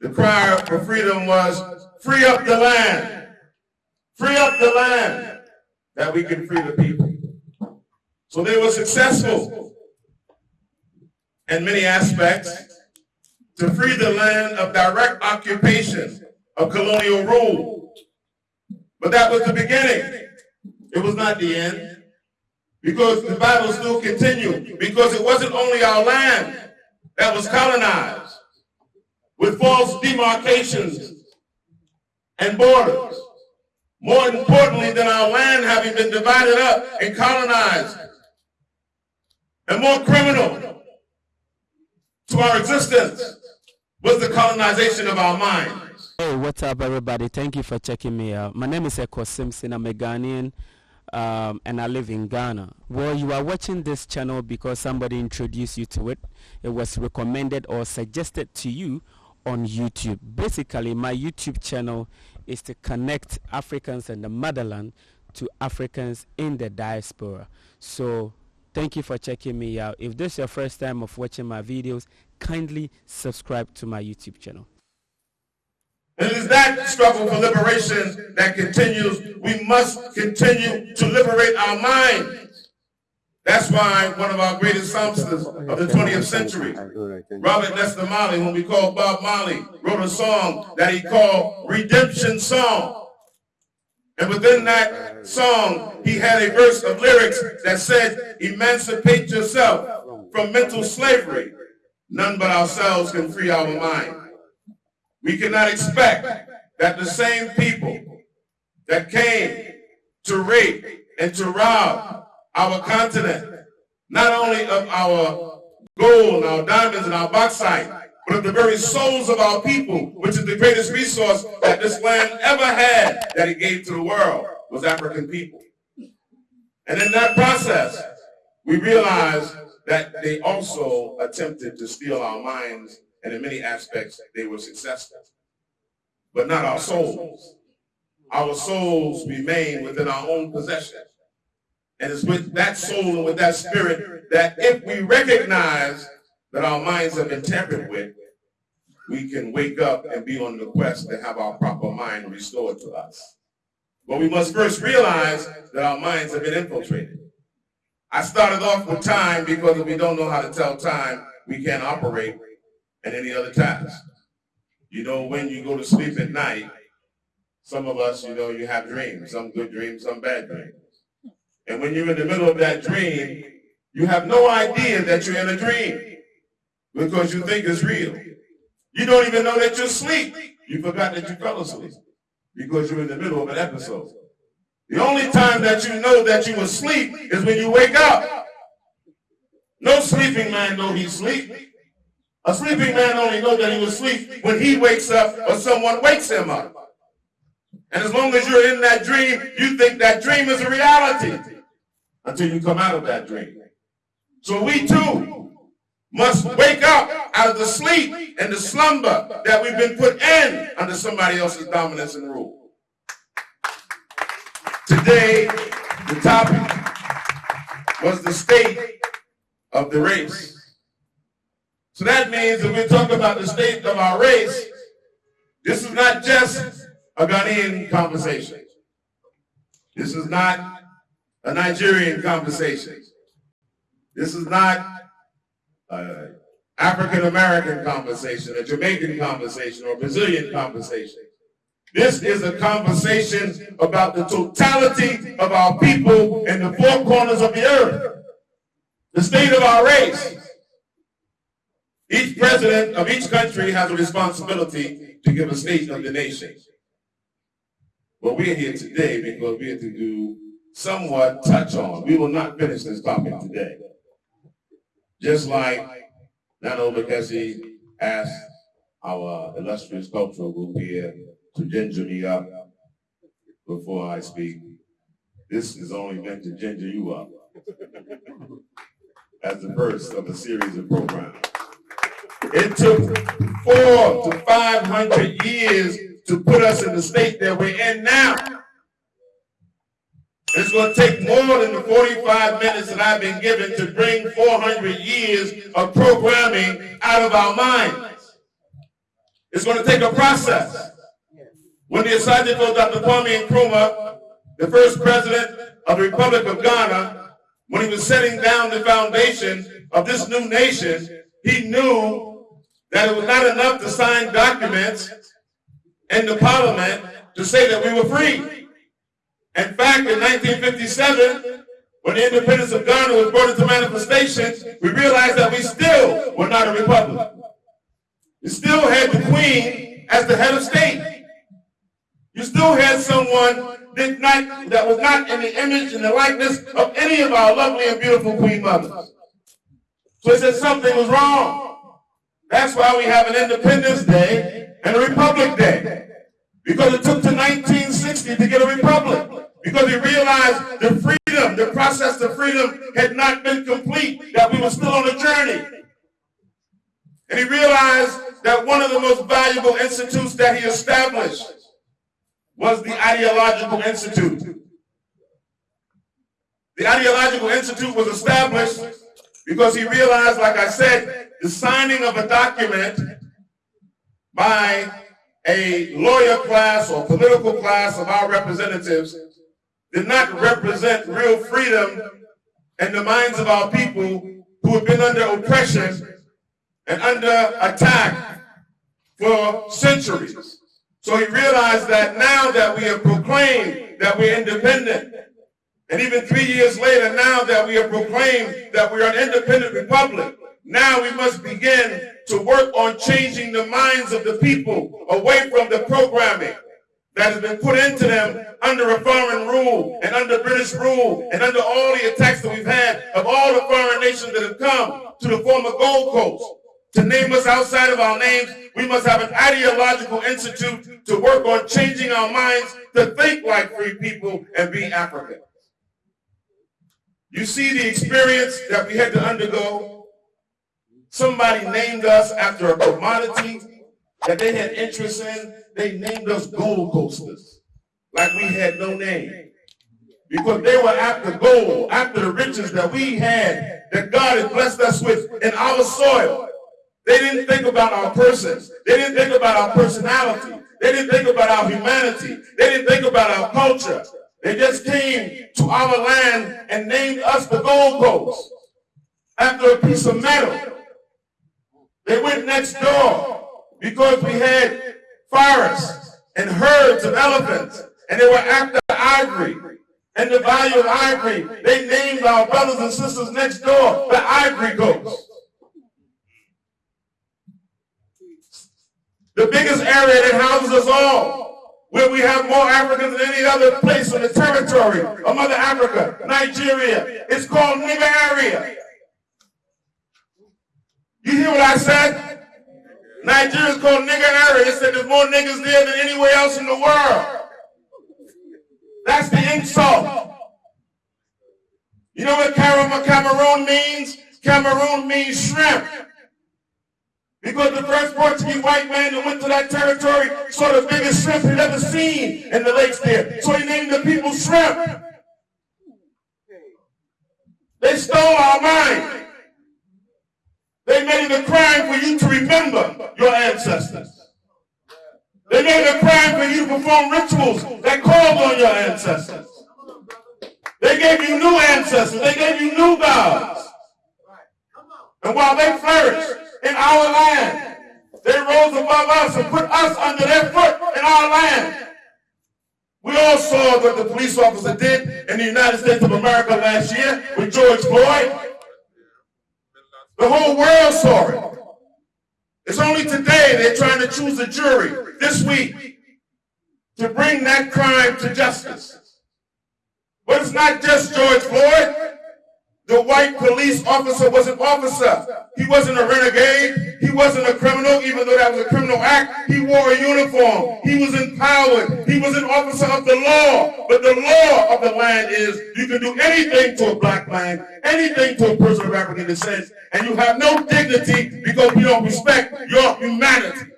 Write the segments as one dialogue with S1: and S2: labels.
S1: the cry for freedom was free up the land. Free up the land that we can free the people. So they were successful in many aspects to free the land of direct occupation of colonial rule. But that was the beginning. It was not the end. Because the battle still continued. Because it wasn't only our land that was colonized with false demarcations and borders. More importantly than our land having been divided up and colonized, and more criminal to our existence was the colonization of our minds.
S2: Hey, what's up, everybody? Thank you for checking me out. My name is Eko Simpson. I'm a Ghanaian um, and I live in Ghana. Well, you are watching this channel because somebody introduced you to it. It was recommended or suggested to you on YouTube. Basically, my YouTube channel is to connect Africans in the motherland to Africans in the diaspora. So thank you for checking me out. If this is your first time of watching my videos, kindly subscribe to my YouTube channel.
S1: It is that struggle for liberation that continues. We must continue to liberate our minds. That's why one of our greatest songsters of the 20th century, Robert Nesta Marley, whom we call Bob Marley, wrote a song that he called Redemption Song. And within that song, he had a verse of lyrics that said, emancipate yourself from mental slavery. None but ourselves can free our mind. We cannot expect that the same people that came to rape and to rob our continent, not only of our gold, our diamonds, and our bauxite, but of the very souls of our people, which is the greatest resource that this land ever had that it gave to the world, was African people. And in that process, we realized that they also attempted to steal our minds and in many aspects, they were successful. But not our souls. Our souls remain within our own possession. And it's with that soul and with that spirit that if we recognize that our minds have been tampered with, we can wake up and be on the quest to have our proper mind restored to us. But we must first realize that our minds have been infiltrated. I started off with time because if we don't know how to tell time, we can't operate and any other task. You know, when you go to sleep at night, some of us, you know, you have dreams, some good dreams, some bad dreams. And when you're in the middle of that dream, you have no idea that you're in a dream because you think it's real. You don't even know that you're asleep. You forgot that you fell asleep because you're in the middle of an episode. The only time that you know that you were asleep is when you wake up. No sleeping man know he's asleep. A sleeping man only knows that he was asleep when he wakes up or someone wakes him up. And as long as you're in that dream, you think that dream is a reality until you come out of that dream. So we too must wake up out of the sleep and the slumber that we've been put in under somebody else's dominance and rule. Today, the topic was the state of the race. So that means that we're talking about the state of our race, this is not just a Ghanaian conversation. This is not a Nigerian conversation. This is not uh, an African American conversation, a Jamaican conversation, or Brazilian conversation. This is a conversation about the totality of our people in the four corners of the earth. The state of our race. Each president of each country has a responsibility to give a state of the nation. But we're here today because we're to do somewhat touch on. We will not finish this topic today. Just like Nana Obakesi asked our illustrious cultural group here to ginger me up before I speak. This is only meant to ginger you up as the first of a series of programs. It took four to 500 years to put us in the state that we're in now. It's going to take more than the 45 minutes that I've been given to bring 400 years of programming out of our minds. It's going to take a process. When to go Dr. Kwame Nkrumah, the first president of the Republic of Ghana, when he was setting down the foundation of this new nation, he knew that it was not enough to sign documents in the parliament to say that we were free. In fact, in 1957, when the independence of Ghana was brought into manifestation, we realized that we still were not a republic. We still had the queen as the head of state. You still had someone that, not, that was not in the image and the likeness of any of our lovely and beautiful queen mothers. So he said something was wrong. That's why we have an Independence Day and Republic Day. Because it took to 1960 to get a republic. Because he realized the freedom, the process to freedom had not been complete, that we were still on a journey. And he realized that one of the most valuable institutes that he established was the Ideological Institute. The Ideological Institute was established because he realized, like I said, the signing of a document by a lawyer class or political class of our representatives did not represent real freedom in the minds of our people who have been under oppression and under attack for centuries. So he realized that now that we have proclaimed that we're independent, and even three years later, now that we have proclaimed that we are an independent republic, now we must begin to work on changing the minds of the people away from the programming that has been put into them under a foreign rule and under British rule and under all the attacks that we've had of all the foreign nations that have come to the former Gold Coast. To name us outside of our names, we must have an ideological institute to work on changing our minds to think like free people and be African. You see the experience that we had to undergo. Somebody named us after a commodity that they had interest in. They named us Gold Coasters, like we had no name. Because they were after gold, after the riches that we had, that God had blessed us with in our soil. They didn't think about our persons. They didn't think about our personality. They didn't think about our humanity. They didn't think about our culture. They just came to our land and named us the Gold Coast after a piece of metal. They went next door because we had forests and herds of elephants and they were after ivory and the value of ivory. They named our brothers and sisters next door the Ivory Coast. the biggest area that houses us all, where we have more Africans than any other place on the territory of Mother Africa, Nigeria. It's called nigger area. You hear what I said? Nigeria is called area. It said there's more niggas there than anywhere else in the world. That's the insult. You know what Cameroon means? Cameroon means shrimp. Because the first Portuguese white man that went to that territory saw the biggest shrimp he'd ever seen in the lakes there. So he named the people shrimp. They stole our mind. They made it a crime for you to remember your ancestors. They made it a crime for you to perform rituals that called on your ancestors. They gave you new ancestors. They gave you new gods. And while they flourished, in our land. They rose above us and put us under their foot in our land. We all saw what the police officer did in the United States of America last year with George Floyd. The whole world saw it. It's only today they're trying to choose a jury this week to bring that crime to justice. But it's not just George Floyd. The white police officer was an officer. He wasn't a renegade. He wasn't a criminal, even though that was a criminal act. He wore a uniform. He was empowered. He was an officer of the law. But the law of the land is you can do anything to a black man, anything to a person of African descent, and you have no dignity because we don't respect your humanity.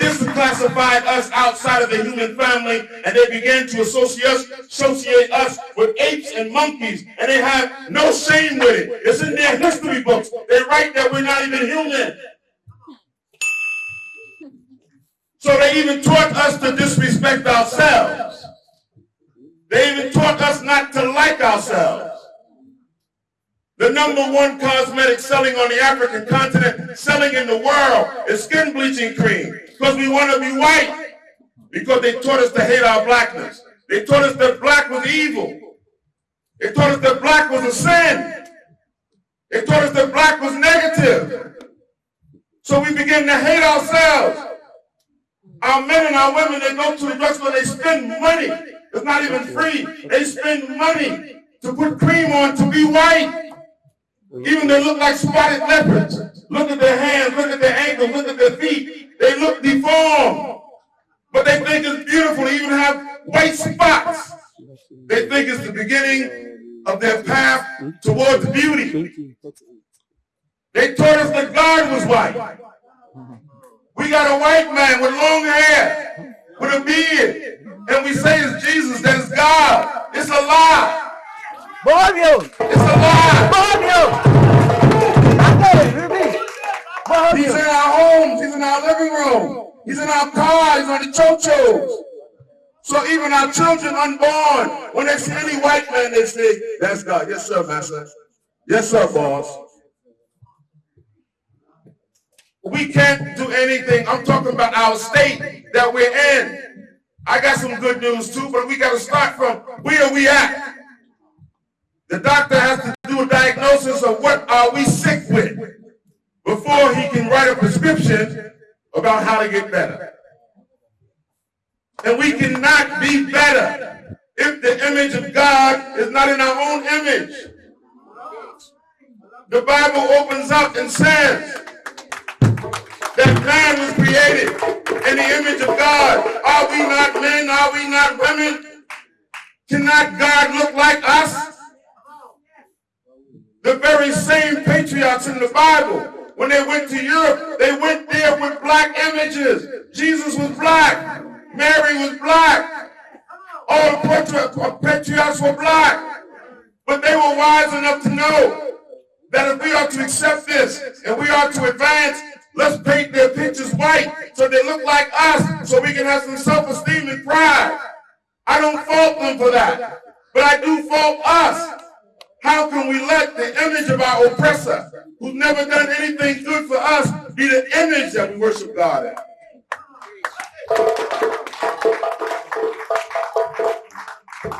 S1: They classified us outside of the human family and they began to associate us, associate us with apes and monkeys and they have no shame with it. It's in their history books. They write that we're not even human. So they even taught us to disrespect ourselves. They even taught us not to like ourselves. Number one cosmetic selling on the African continent, selling in the world, is skin bleaching cream. Because we want to be white. Because they taught us to hate our blackness. They taught us that black was evil. They taught us that black was a sin. They taught us that black was negative. So we begin to hate ourselves. Our men and our women, they go to the drugstore, they spend money. It's not even free. They spend money to put cream on to be white. Mm-hmm. Even they look like spotted leopards. Look at their hands, look at their ankles, look at their feet. They look deformed. But they think it's beautiful. They even have white spots. They think it's the beginning of their path towards beauty. They told us that God was white. We got a white man with long hair, with a beard, and we say it's Jesus, that is God. It's a lie.
S3: Bóbio!
S1: It's a lie.
S3: Bóbio!
S1: He's in our homes. He's in our living room. He's in our cars. He's on the chochos. So even our children unborn, when they see any white man, they say, that's God. Yes, sir, master. Yes, sir, boss. We can't do anything. I'm talking about our state that we're in. I got some good news too, but we got to start from where we at. The doctor has to do a diagnosis of what are we sick with before he can write a prescription about how to get better. And we cannot be better if the image of God is not in our own image. The Bible opens up and says that man was created in the image of God. Are we not men? Are we not women? Cannot God look like us? The very same patriots in the Bible, when they went to Europe, they went there with black images. Jesus was black. Mary was black. All the patriots uh, were black. But they were wise enough to know that if we are to accept this and we are to advance, let's paint their pictures white so they look like us so we can have some self-esteem and pride. I don't fault them for that. But I do fault us how can we let the image of our oppressor, who's never done anything good for us, be the image that we worship God at?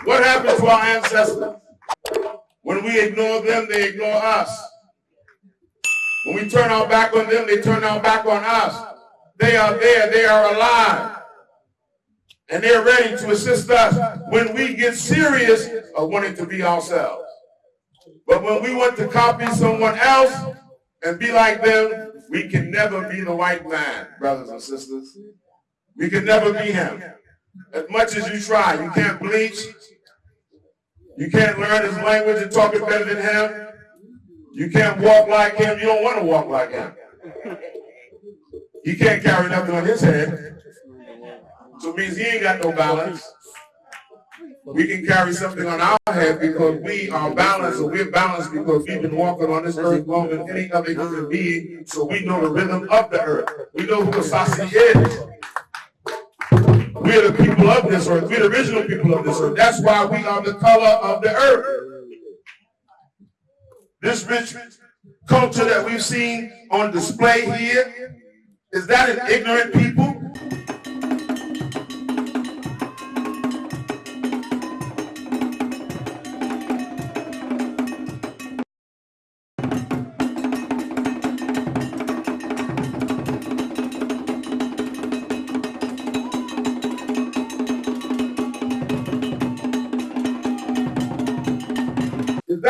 S1: What happened to our ancestors? When we ignore them, they ignore us. When we turn our back on them, they turn our back on us. They are there, they are alive. And they're ready to assist us when we get serious of wanting to be ourselves. But when we want to copy someone else and be like them, we can never be the white man, brothers and sisters. We can never be him. As much as you try, you can't bleach. You can't learn his language and talk it better than him. You can't walk like him. You don't want to walk like him. He can't carry nothing on his head. So it means he ain't got no balance. We can carry something on our head because we are balanced, and we're balanced because we've been walking on this earth longer than any other human being, so we know the rhythm of the earth. We know who Asase is. We're the people of this earth. We're the original people of this earth. That's why we are the color of the earth. This rich culture that we've seen on display here, is that an ignorant people?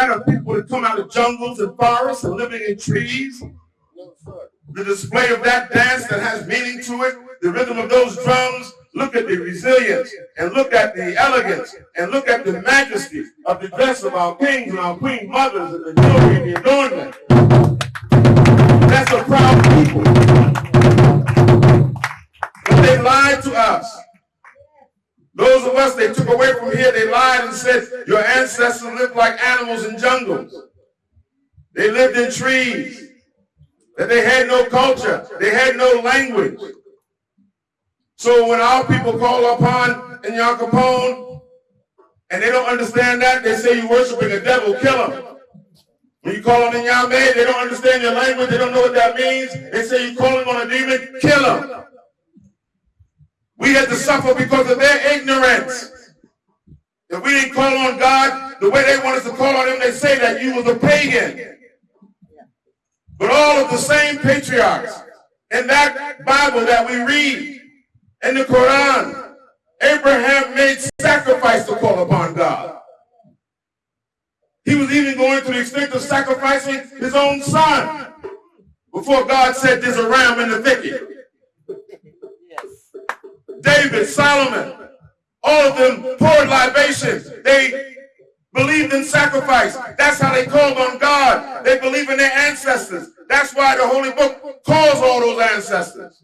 S1: Of people that come out of jungles and forests and living in trees. The display of that dance that has meaning to it, the rhythm of those drums, look at the resilience and look at the elegance and look at the majesty of the dress of our kings and our queen mothers and the jewelry and the adornment. That's a proud people. But they lied to us. Those of us they took away from here, they lied and said your ancestors lived like animals in jungles. They lived in trees. That they had no culture. They had no language. So when our people call upon Nyankopon and they don't understand that, they say you're worshiping a devil, kill him. When you call on Inyame, they don't understand your language, they don't know what that means. They say you call calling on a demon, kill him. We had to suffer because of their ignorance. If we didn't call on God the way they want us to call on him, they say that you was a pagan. But all of the same patriarchs in that Bible that we read in the Quran, Abraham made sacrifice to call upon God. He was even going to the extent of sacrificing his own son before God said there's a ram in the thicket. David, Solomon, all of them poured libations. They believed in sacrifice. That's how they called on God. They believe in their ancestors. That's why the Holy Book calls all those ancestors.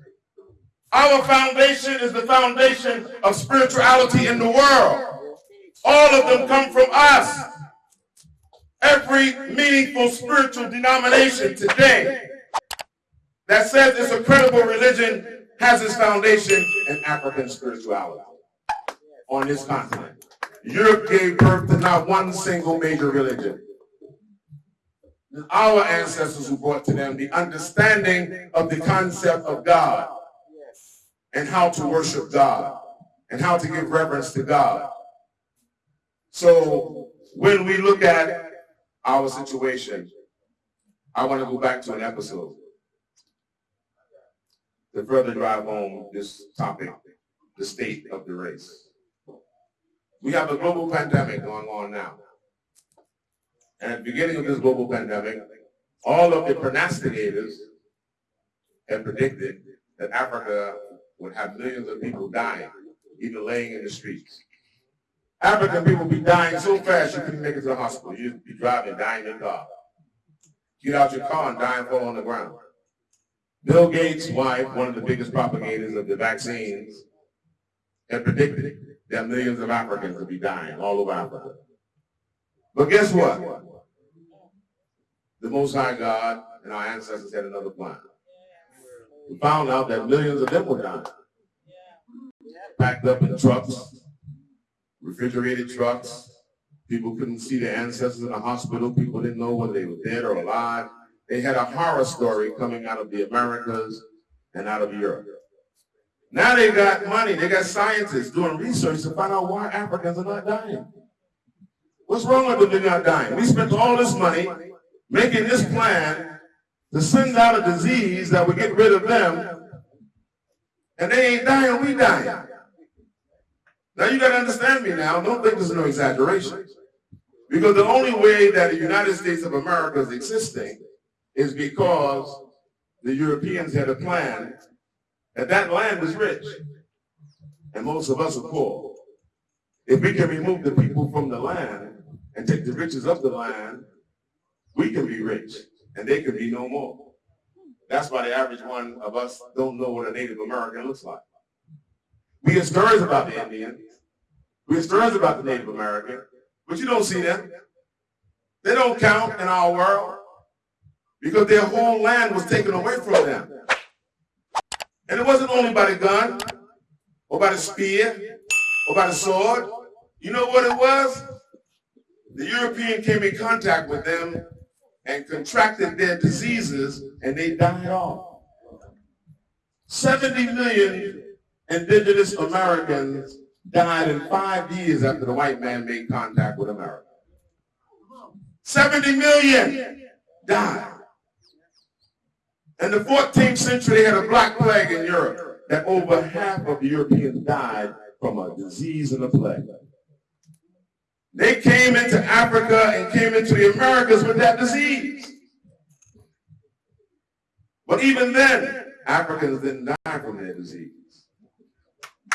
S1: Our foundation is the foundation of spirituality in the world. All of them come from us. Every meaningful spiritual denomination today that says it's a credible religion has its foundation in African spirituality on this continent. Europe gave birth to not one single major religion. Our ancestors who brought to them the understanding of the concept of God and how to worship God and how to give reverence to God. So when we look at our situation, I want to go back to an episode to further drive home this topic, the state of the race. We have a global pandemic going on now. And at the beginning of this global pandemic, all of the prognosticators had predicted that Africa would have millions of people dying, even laying in the streets. African people be dying so fast you couldn't make it to the hospital. You'd be driving, dying in your car. Get out your car and die and fall on the ground. Bill Gates' wife, one of the biggest propagators of the vaccines, had predicted that millions of Africans would be dying all over Africa. But guess what? The Most High God and our ancestors had another plan. We found out that millions of them were dying. Packed up in trucks, refrigerated trucks. People couldn't see their ancestors in the hospital. People didn't know whether they were dead or alive. They had a horror story coming out of the Americas and out of Europe. Now they got money, they got scientists doing research to find out why Africans are not dying. What's wrong with them they're not dying? We spent all this money making this plan to send out a disease that would get rid of them, and they ain't dying, we dying. Now you gotta understand me now, don't think this is no exaggeration. Because the only way that the United States of America is existing is because the Europeans had a plan that that land was rich and most of us are poor. If we can remove the people from the land and take the riches of the land, we can be rich and they can be no more. That's why the average one of us don't know what a Native American looks like. We hear stories about the Indian. We hear stories about the Native American, but you don't see them. They don't count in our world because their whole land was taken away from them. And it wasn't only by the gun, or by the spear, or by the sword. You know what it was? The European came in contact with them and contracted their diseases, and they died off. 70 million indigenous Americans died in five years after the white man made contact with America. 70 million died. In the 14th century, they had a black plague in Europe that over half of the Europeans died from a disease and a plague. They came into Africa and came into the Americas with that disease. But even then, Africans didn't die from their disease.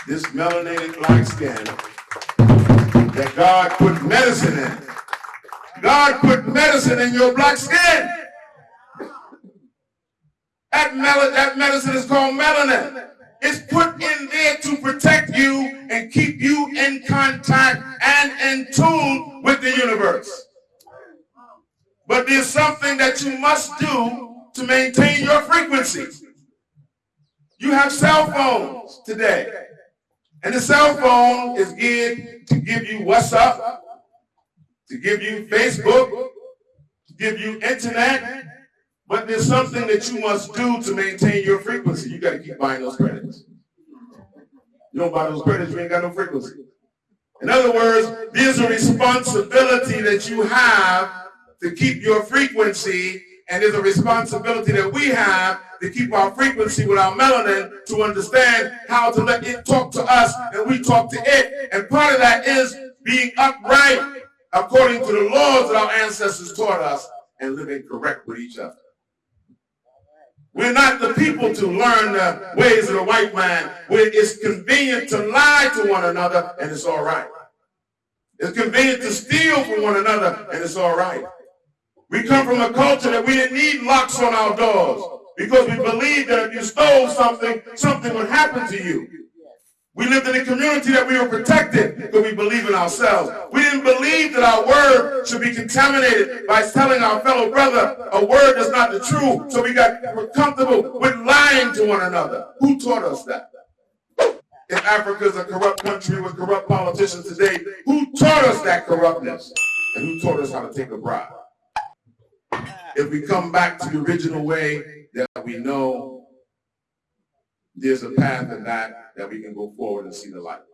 S1: This melanated black skin that God put medicine in. God put medicine in your black skin. That, mel that medicine is called melanin. It's put in there to protect you and keep you in contact and in tune with the universe. But there's something that you must do to maintain your frequency. You have cell phones today. And the cell phone is geared to give you WhatsApp, to give you Facebook, to give you internet. But there's something that you must do to maintain your frequency. You got to keep buying those credits. You don't buy those credits, you ain't got no frequency. In other words, there's a responsibility that you have to keep your frequency, and there's a responsibility that we have to keep our frequency with our melanin to understand how to let it talk to us and we talk to it. And part of that is being upright according to the laws that our ancestors taught us and living correct with each other. We're not the people to learn the ways of the white man where it's convenient to lie to one another and it's all right. It's convenient to steal from one another and it's all right. We come from a culture that we didn't need locks on our doors because we believed that if you stole something, something would happen to you. We lived in a community that we were protected because we believe in ourselves. We didn't believe that our word should be contaminated by telling our fellow brother a word that's not the truth. So we got comfortable with lying to one another. Who taught us that? If Africa is a corrupt country with corrupt politicians today, who taught us that corruptness? And who taught us how to take a bribe? If we come back to the original way that we know there's a path in that that we can go forward and see the light.